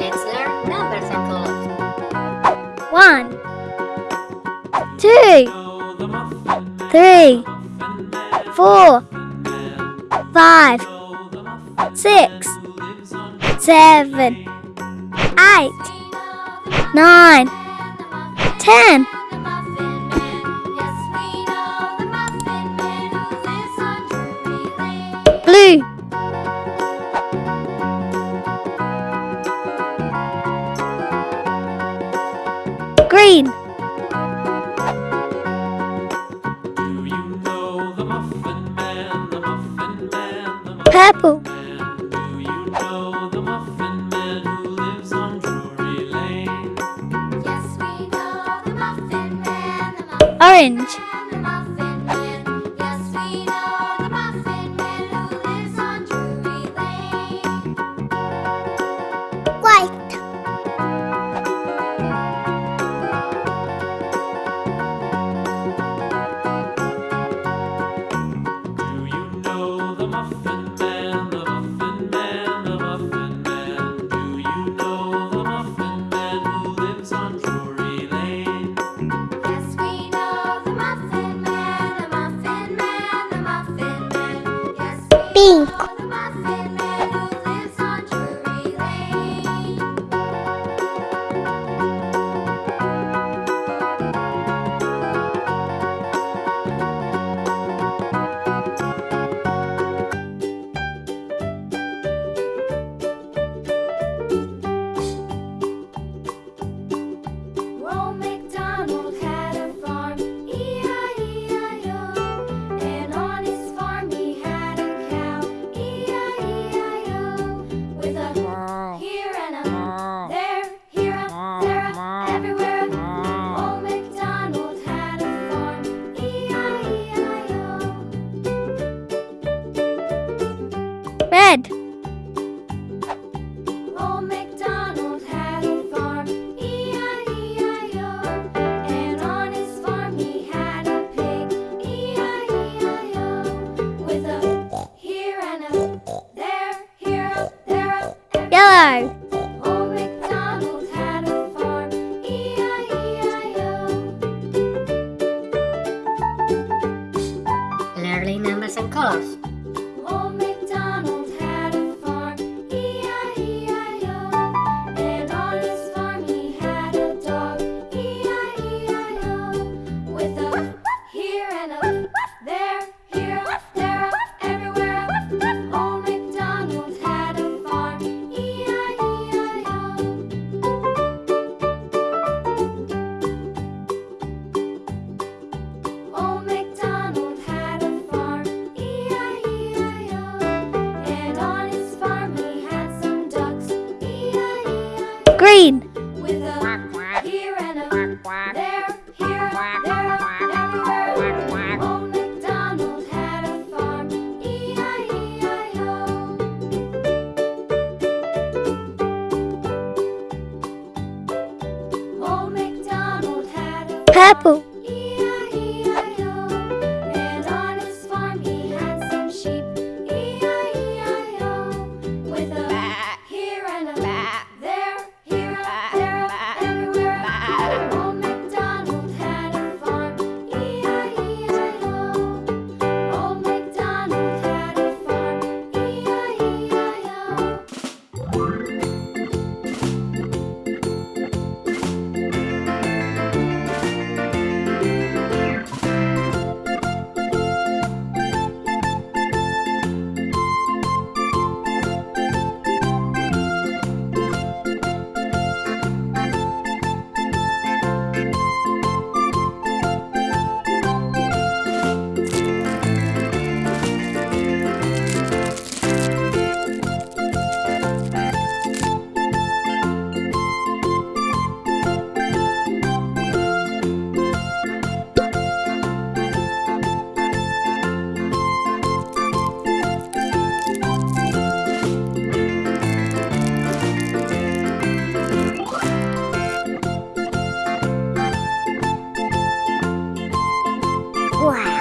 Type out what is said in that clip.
Let's learn numbers and colors. One, two, three, four, five, six, seven, eight, nine, ten. orange. Pinco. 看了。Oh. 怪。